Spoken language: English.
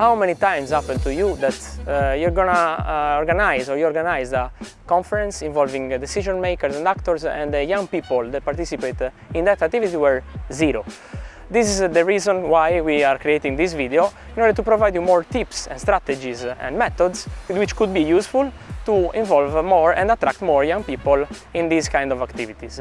how many times happened to you that uh, you're gonna uh, organize or you organize a conference involving decision makers and actors and the young people that participate uh, in that activity were zero. This is uh, the reason why we are creating this video, in order to provide you more tips and strategies and methods which could be useful to involve more and attract more young people in these kind of activities.